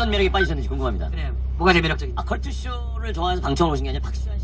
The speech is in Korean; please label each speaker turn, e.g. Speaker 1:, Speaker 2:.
Speaker 1: 어떤 매력에 빠지셨는지 궁금합니다.
Speaker 2: 그래 뭐가 제일 매력적인?
Speaker 1: 아 컬투쇼를 좋아해서 방청을 오신 게 아니라 박수환